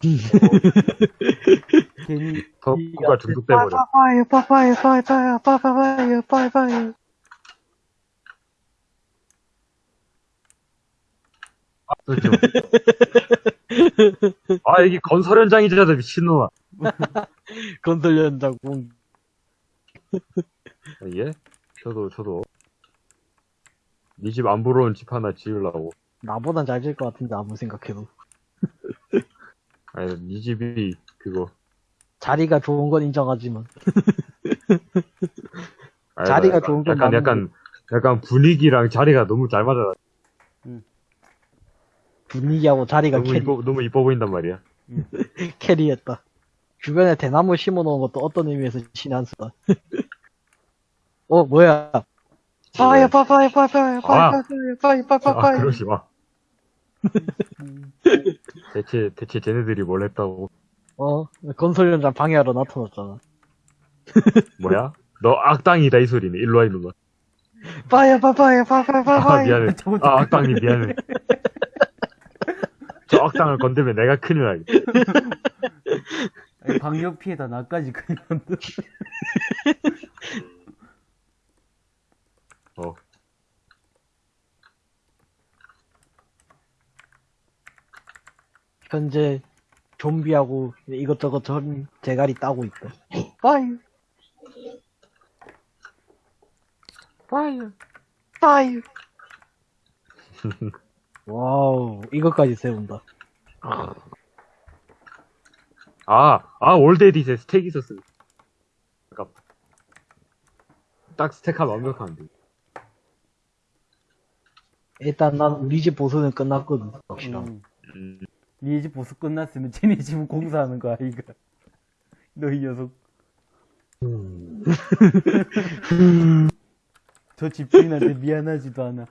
괜히 덕구가 중독돼버려 파이어, 파이어, 파이어, 파이어, 파이어, 파이어, 파이어. 그렇죠. 아 여기 건설 현장이잖아 미친놈아 건설 현장 공. 예? 저도 저도 니집안 부러운 집 하나 지으려고 나보단 잘질것 같은데 아무 생각해도. 아니 니 집이 그거 자리가 좋은 건 인정하지만. 아니, 자리가 약간- 좋은 건 약간. 약간 약간 분위기랑 자리가 너무 잘 맞아 분위기하고 자리가 너무 carry... 이뻐, 너무 이뻐 보인단 말이야. carry했다. 주변에 대나무 심어놓은 것도 어떤 의미에서 신한수다. 어 뭐야? fire 파파이 파이파이 파파이 파파이 파파이 파이 그러지 마. 대체 대체 쟤네들이 뭘 했다고? 어 건설 현장 방해하러 나타났잖아. 뭐야? 너 악당이다 이 소리네. 일로 와 일로 와. 파이어 파파이 파파이 파파이. 아 미안해. 아 악당이 미안해. 저 악당을 건드면 내가 큰일 나겠다. 아니, 방역 피해다 나까지 큰일 난다. 어. 현재 좀비하고 이것저것 전 대가리 따고 있다. 파이어. 파이어. 파이어. 와우, 이것까지 세운다. 아, 아, 올데디세 stack 있었어. 아깝다. 딱 stack하면 완벽한데. 일단 난 우리 집 보수는 끝났거든. 응. 음, 니네 집 보수 끝났으면 쟤네 집은 공사하는 거 아이가. 너희 녀석. 저 집주인한테 미안하지도 않아.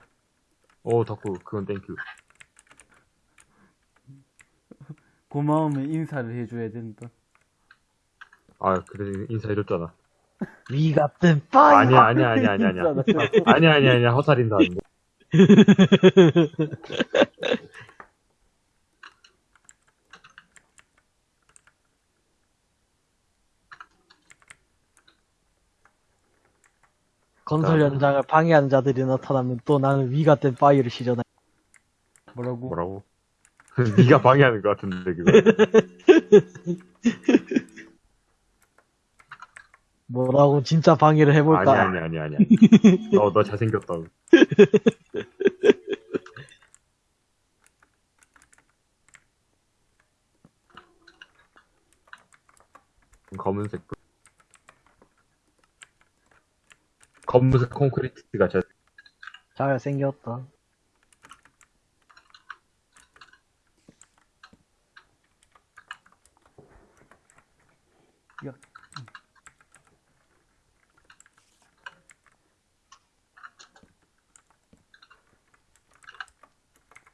오, 덕후, 그건 thank you. 고마우면 인사를 해줘야 된다. 아, 그래, 인사해줬잖아. we got them fire. 아니야, 아니야, 아니야, 아니야, 아니야. 아니야, 아니야, 아니야, 허살 인사 아닌데. 건설 현장을 방해하는 자들이 나타나면 또 나는 we got them fire를 시전해. 뭐라고? 뭐라고? 네가 방해하는 것 같은데, 그거. 뭐라고 진짜 방해를 해볼까? 아니야, 아니야, 아니야, 아니야. 너, 너 잘생겼다고. 검은색 불. 검은색 콘크리트가 잘 잘생겼다. 야.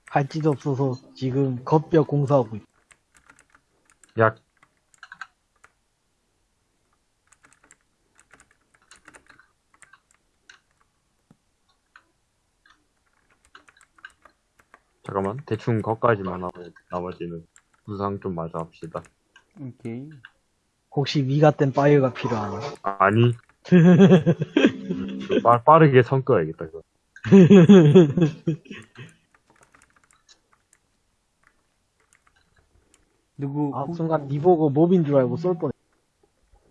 할지도 없어서 지금 겉뼈 공사하고 있다. 야, 잠깐만, 대충 거까지만 하고, 나머지는 구상 좀 마저 합시다. 오케이. 혹시 위 같은 fire가 필요하나? 아, 아니. 음, 빠, 빠르게 선 꺼야겠다, 그거. 누구, 아, 혹- 순간 니 보고 mob인 줄 알고 쏠 뻔했.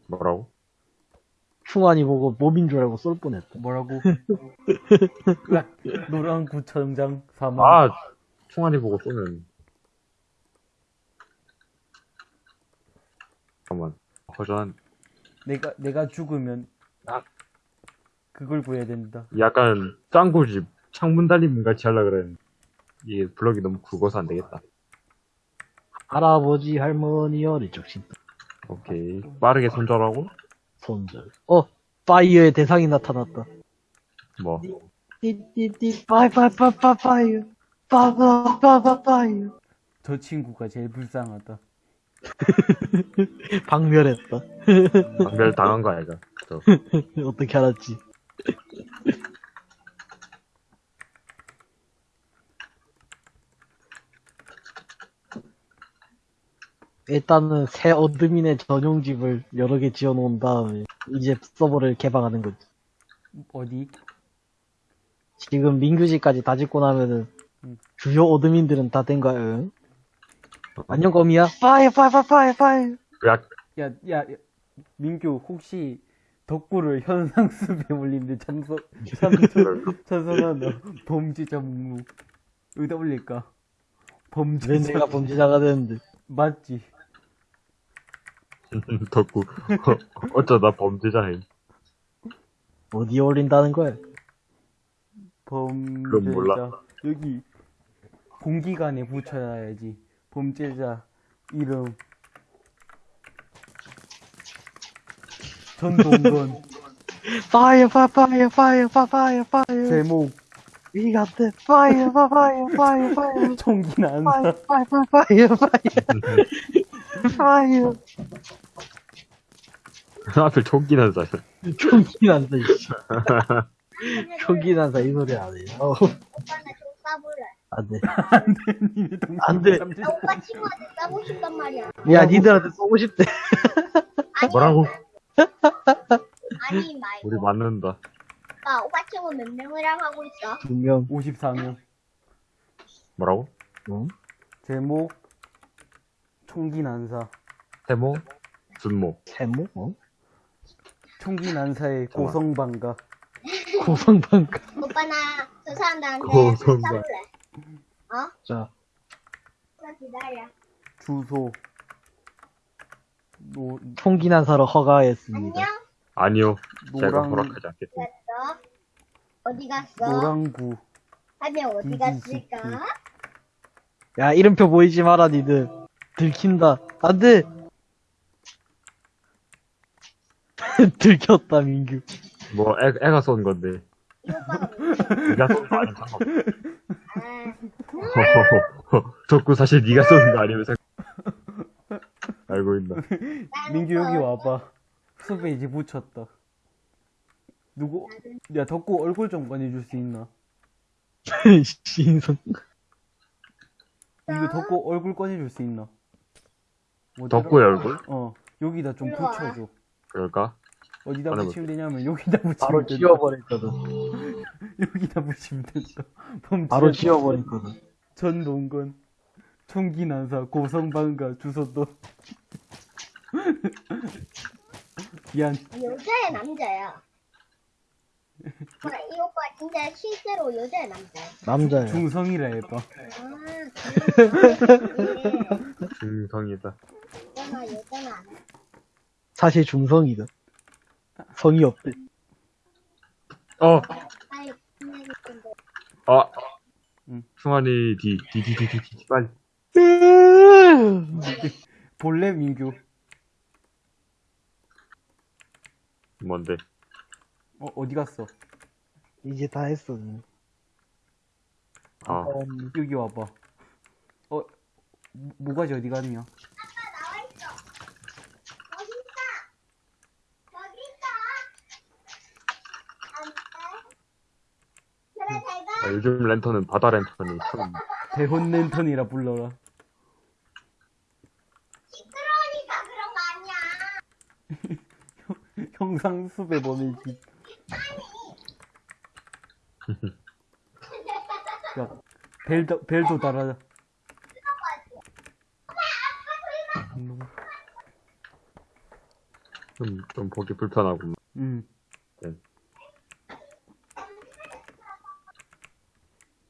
뭐라고? 충환이 보고 mob인 줄 알고 쏠 뻔했다. 뭐라고? 노란 구청장 사망. 아, 총알이 보고 쏘면. 잠깐만. 허전, 내가, 내가 죽으면, 아. 그걸 구해야 된다. 약간, 짱구집, 창문 달림 같이 하려 그랬는데. 이게 블럭이 너무 굵어서 안 되겠다. 할아버지, 할머니, 어릴 적 진짜 오케이. 빠르게 손절하고, 손절. 어, 파이어의 대상이 나타났다. 뭐. 띠띠띠, 파이, 파이, 파이, 파이, 파이어. 파이어. 저 친구가 제일 불쌍하다. 박멸했다. 박멸 당한 거 아이가. 저, 어떻게 알았지? 일단은 새 admin의 전용집을 여러 개 지어 놓은 다음에 이제 서버를 개방하는 거지. 어디? 지금 민규지까지 다 짓고 나면은 음. 주요 admin들은 다된 거야. 응? 안녕 거미야. 파이어 파이어 파이어 파이어 파이어. 야, 야, 야, 야, 민규, 혹시, 덕구를 현상수배 올리는데 찬성, 찬성, 찬성하나? 범죄자 목록. 여기다 올릴까? 왜 범죄자. 내가 범죄자가 되는데. 맞지? 덕구. 어쩌다 범죄자해. 어디에 올린다는 거야? 범죄자. 그건 몰라. 여기, 동기간에 붙여야지. 범죄자 이름 전동건 Fire, fire, fire, fire, fire, fire. 제목 We got the fire, fire, fire, fire. 총기 난사 Fire, fire, fire, fire. Fire. 하필 총기 난사. 총기 난다. 총기 난다, 이 소리 안 해. 나좀 싸볼래. 안 돼. 니네 동기 안 돼. 삼십- 나 오빠 친구한테 싸고 싶단 말이야. 야, 니들한테 쏘고 싶대. 아니, 뭐라고? 아니 말고. 우리 맞는다. 오빠, 오빠 친구 몇 명이랑 하고 있어? 두 명. 54명 뭐라고? 응? 제목 총기 난사 세모? 준모. 세모? 어? 총기 난사의 잠깐만. 고성방가 고성방가. 오빠 나 저 사람들한테 고성방. 싸볼래. 어? 자, 오빠 기다려. 주소 노, 총기 난사로 허가했습니다. 안녕? 아니요. 제가 노랑 허락하지 않겠습니다. 됐어. 어디 갔어? 노랑구 하면 어디 음, 갔을까? 야, 이름표 보이지 마라, 니들. 들킨다. 안 돼! 들켰다, 민규. 뭐, 애, 애가 쏜 건데. 이 오빠가 누구야? 네가 쏜거 아니면 상관없어. 아, 덕구 사실 네가 쏘는 거 아니면 상관 알고 있나. 민규 여기 또 와봐 숲에 이제 붙였다 누구 야 덕구 얼굴 좀 꺼내줄 수 있나 신성. 이거 덕구 얼굴 꺼내줄 수 있나 어디다- 덕구의 얼굴? 어 여기다 좀. 붙여줘 그럴까? 어디다. 붙이면 되냐면 여기다 붙이면 바로 된다 지워버렸거든. 여기다 붙이면 된다 바로 지워버렸거든. 전동건 총기 난사 고성방가 주소도 미안 여자야 남자야? 오빠, 이 오빠 진짜 실제로 여자야 남자야? 남자야. 중성이라 해봐 아. 중성이다. 여자나 여자나 안 해. 사실 중성이다. 성이 없대. 어! 아! 응. 승환이 디, 디, 디, 디, 디, 디, 빨리. 본래 민규 뭔데? 어 어디 갔어 이제 다 했어. 아, 음, 여기 와봐 어 모- 모가지 어디 갔냐 나와 있어. 여기 있다. 여기 있다. 안 돼. 그래 잘 가. 아, 요즘 랜턴은 바다 랜턴이 참, 대혼 랜턴이라 불러라. 시끄러우니까 그런 거 아니야. 형상 숲에 보내지 야 벨도 벨도 달아 좀, 좀 보기 불편하고. 음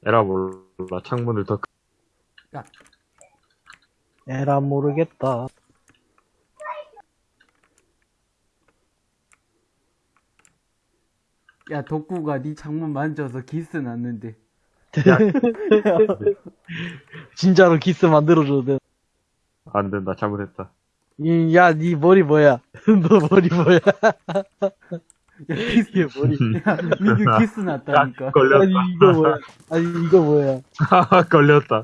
에라 몰라, 창문을 더, 크- 에라 모르겠다. 야 덕구가 네 창문 만져서 기스 났는데 야, 진짜로 기스 만들어줘도 돼. 안 된다, 잘못했다. 이, 야, 니 머리 뭐야? 너 머리 뭐야? 야 이게 머리. 야 민규 기스 야, 났다니까 아니, 걸렸다. 이거 뭐야? 아니, 이거 뭐야? 걸렸다.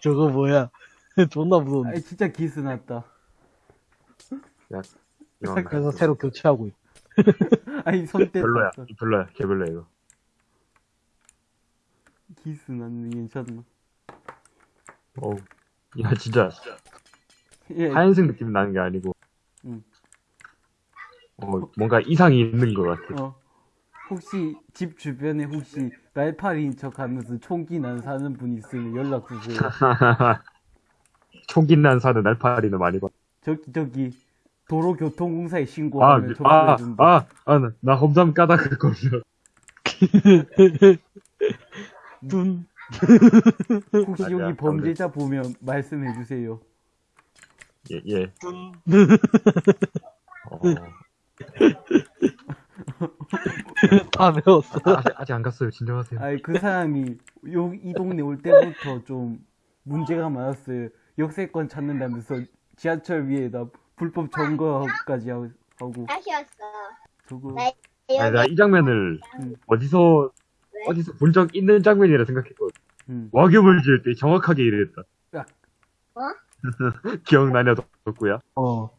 저거 뭐야? 존나 무서운데. 아니 진짜 기스 났다 야, 그래서 새로 교체하고 있어. 아니 손대 별로야. 별로야. 개별로야, 이거. 기스 났네 괜찮나 어우. 야, 진짜, 예 하얀색 느낌 나는 게 아니고. 응. 어, 뭔가 이상이 있는 것 같아. 어 혹시 집 주변에 혹시 날파리인 척 하면서 총기 난 사는 분 있으면 연락 주세요 총기 난 사는 날파리는 많이 봐. 저기 저기 도로교통공사에 아, 신고하면 아, 접수해준다 아, 아, 나, 나 험담 까다가 걸려. 둔. 혹시 아니야, 여기 범죄자 보면 말씀해 주세요 예, 예. 둔. 어, 다 배웠어. 아, 아직, 아직 안 갔어요. 진정하세요. 아니 그 사람이 요 이 동네 올 때부터 좀 문제가 많았어요. 역세권 찾는다면서 지하철 위에다 불법 점거까지 하고 하고 다시 왔어. 저거 네. 아니, 여기 나이 장면을 음. 어디서, 왜? 어디서 본 적 있는 장면이라 생각했거든. 음. 와규물 지을 때 정확하게 이랬다. 야. 어? 기억나냐, 덕구야? 어.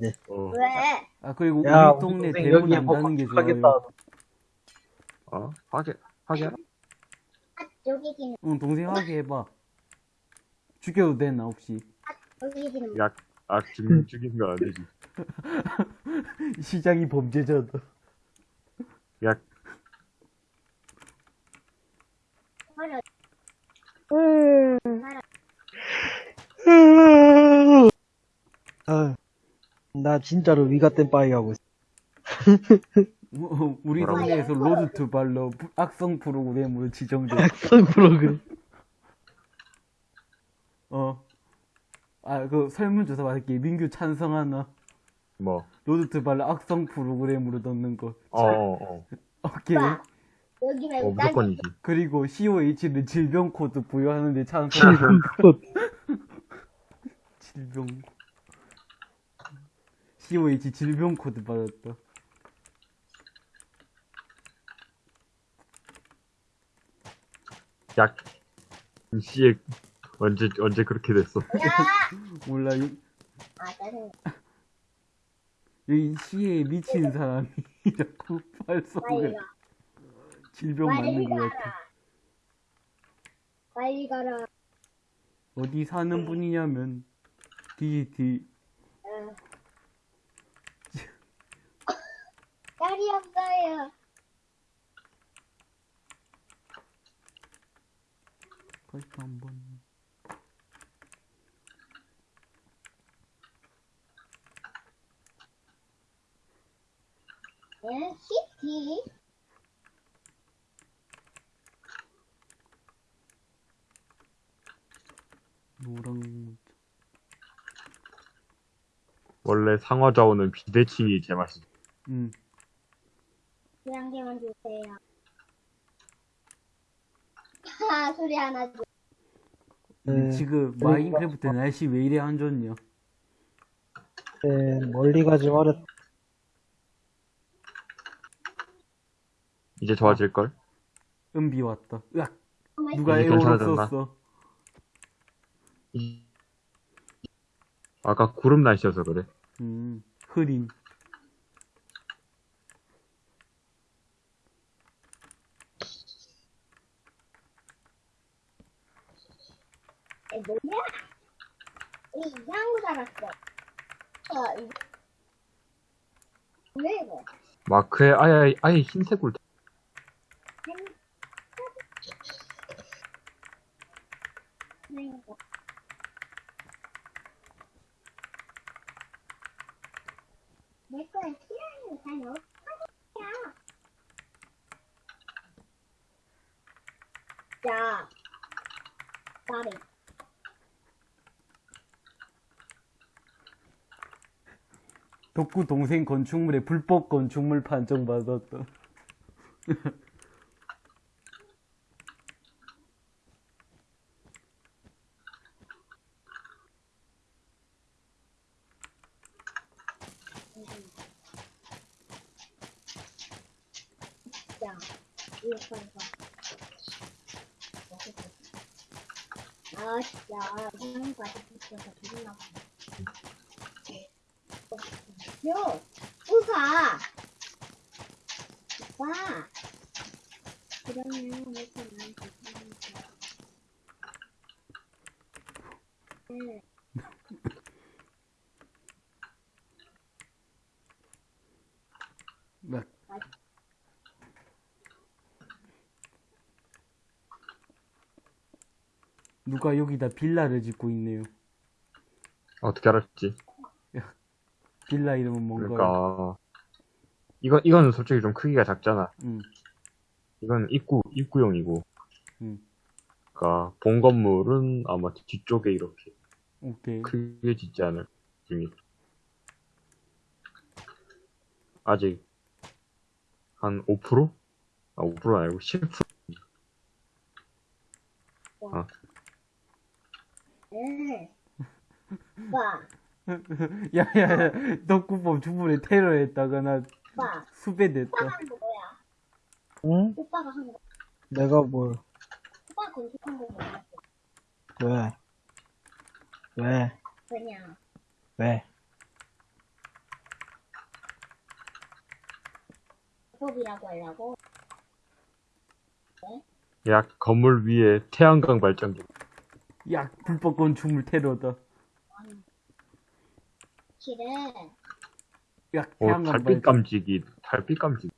많아. 어. 왜? 아 그리고 야, 우리 동네 동생 대문 여기에 안뭐 다는 게 건축하겠다. 좋아요. 어? 하게, 하게? 아, 여기 지는 응 동생 하게 해봐. 죽여도 되나 혹시? 여기 지는 야, 아, 죽인, 죽인 거 아니지. 시장이 범죄자다. 야, 말을 아, 나 진짜로 위가 땐 빠이 하고 있어. 어, 우리? 동네에서 로드 투 발러 부- 악성 프로그램으로 지정돼. 악성 프로그램. 어. 아 그 설문조사 받을게. 민규 찬성하나? 뭐. 로드 투 발러 악성 프로그램으로 넣는 거. 어, 어, 어. 오케이. 여기 어, 말고 무조건이지. 그리고 COH는 질병 코드 부여하는데 찬성. 질병. COH 질병 코드 받았다. 야, 씨에 언제, 언제 그렇게 됐어? 야! 몰라. 요, 아, 짜증. 여기 시에 미친 사람이 자꾸 가. 질병 맞는 것. 같아. 빨리 가라. 어디 사는 분이냐면 DGT 어. 없어요. 거기서 한번 얘는 시티. 노랑. 원래 상어좌우는 비대칭이 제맛이지. 음. 그냥 개만 주세요. 하, 소리 하나 줘. 네, 지금 그러니까 마인크래프트 날씨 왜 이래 안 좋냐? 네, 멀리 가지 말았. 이제 좋아질걸? 은비 왔다. 으악! 누가 이제 에어로 괜찮아졌나? 썼어? 이- 아까 구름 날씨여서 그래. 음. 흐린. 뭐야? 이 이상한 거 달았어. 어, 이거. 왜 이거? 마크에 아예, 아예 흰색으로. 왜 이거? 내 거에 필요한 거 다 넣었어. 야. 나를. 덕구 동생 건축물에 불법 건축물 판정 받았다. 야, 이거 봐봐. 아, 진짜. 이런 거 아직 있어서 기분 나빠. 요, 우가. 오빠. 그러면 이렇게 나한테 주니까. 네. 으악. 누가 여기다 빌라를 짓고 있네요. 어떻게 알았지? 빌라 이름은 뭔가요? 그러니까. 이건, 이거는 솔직히 좀 크기가 작잖아. 음. 이건 입구, 입구용이고. 음. 그니까, 본 건물은 아마 뒤쪽에 이렇게 오케이. 크게 짓지 않을. 습니다 아직 한 5%? 아, 5% 아니고 10%? 응. 오빠, 야야야 덕구법 주문에 테러했다가 나 오빠. 수배됐다 오빠가 한 거 뭐야? 응? 오빠가 한 거. 내가 뭘, 오빠 건축한 거 뭐야? 왜? 왜? 그냥. 왜? 법이라고 하려고? 약 건물 위에 태양광 발전기. 야 불법 건축물 테러다 야 어, 태양광 달빛 감지기, 달빛 감지기.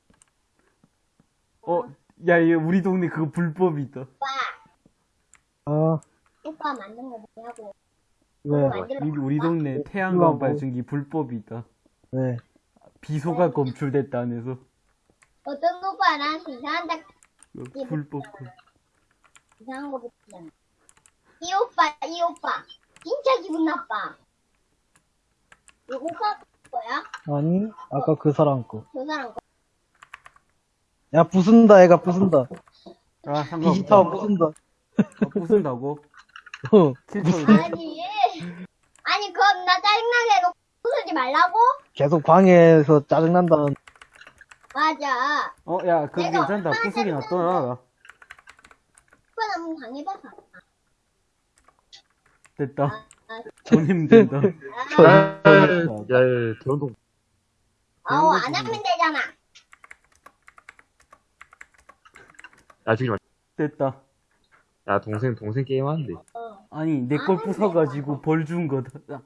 어야 얘 우리 동네 그거 불법이다 오빠, 아, 오빠 만든 거 뭐냐고. 왜? 만들어. 우리, 동네? 태양광 발전기 불법이다 왜? 비소가 검출됐다 안에서 어떤 오빠 나한테 이상한 닭, 어, 불법 이상한 거 붙이잖아. 이 오빠, 이 오빠. 진짜 기분 나빠. 이거 오빠 거야? 아니, 아까 그 사람 거. 저 사람 거. 야, 부순다, 애가 부순다. 아 디지타워 상관없다 부순다. 어, 부순다고 어, 킬처를 아니. 아니, 그건 나 짜증나게 해놓고 부수지 말라고? 계속 방해해서 짜증난다는. 맞아. 어 야 그거 내가 괜찮다 얼마나 부수기 놔둬라 오빠 너무 당해봐서. 됐다 아, 돈 힘들다 아, 야, 야, 야, 대원동. 아우, 안 하면 되잖아. 야, 마. 됐다 야, 동생, 동생 게임 하는데. 어. 아니 내 걸 부숴가지고 벌 준 거다 야,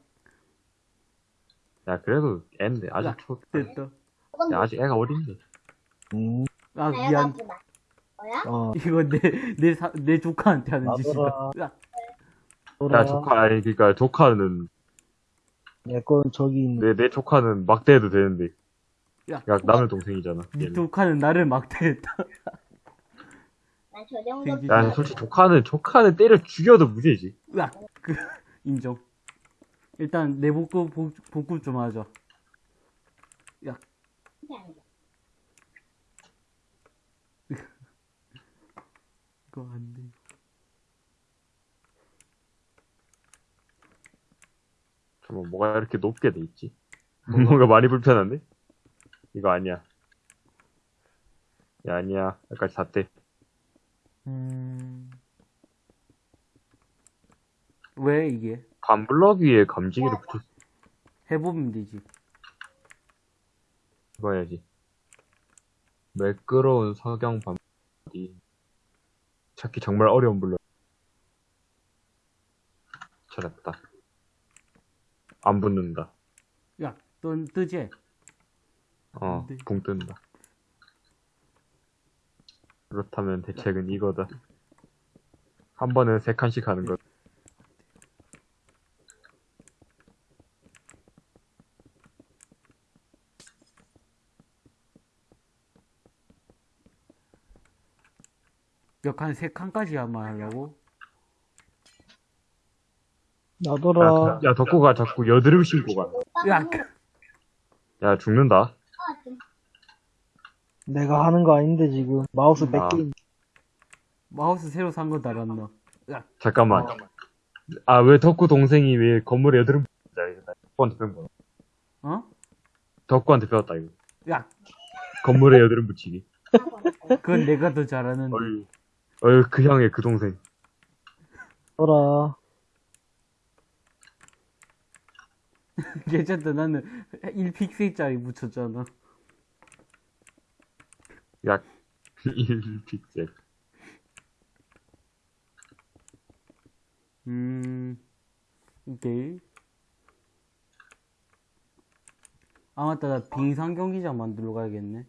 야, 그래도 애인데, 아직 야. 초, 됐다 야, 아직 애가 어린데. 음, 아 미안. 뭐야? 어, 이거 내내내 조카한테 하는 짓이다. 야, 야, 조카, 아니, 그니까, 조카는, 내 건 저기 있는. 내, 내 조카는 막대해도 되는데. 야. 야, 남의 동생이잖아. 네. 조카는 나를 막대했다 난저 정도 되게- 야, 솔직히 조카는, 조카는 때려 죽여도 무죄지. 야, 그 인정. 일단 내 복구 복, 복구 좀 하자. 야, 이거 안 돼. 잠깐만, 뭐가 이렇게 높게 돼 있지? 뭔가 많이 불편한데? 이거 아니야. 야, 아니야. 여기까지 잤대. 음. 왜 이게? 반블럭 위에 감지기를 붙였어. 해보면 되지. 해봐야지. 매끄러운 석영 반블럭이. 찾기 정말 어려운 블럭. 찾았다. 안 붙는다. 야, 넌 뜨지? 어, 네. 붕 뜬다. 그렇다면 대책은 이거다. 한 번에 세 칸씩 하는 것. 역한 세 칸까지 하면 하려고? 놔둬라. 야, 야, 덕구가 자꾸 여드름 신고 가. 야, 야, 죽는다. 내가 하는 거 아닌데, 지금. 마우스 아. 100개. 마우스 새로 산거 달았나? 야, 잠깐만. 아, 왜 덕구 동생이 왜 건물에 여드름 자, 이거 나 덕구한테 배운 거야. 어? 덕구한테 배웠다, 이거. 야, 건물에 여드름 붙이기. 그건 내가 더 잘하는데. 어이, 어이, 그 형의 그 동생. 놔둬라. 괜찮다. 나는 1픽셀짜리 붙였잖아. 약 1픽셀. 음, 오케이. 아, 맞다. 나 빙상 경기장 만들러 가야겠네.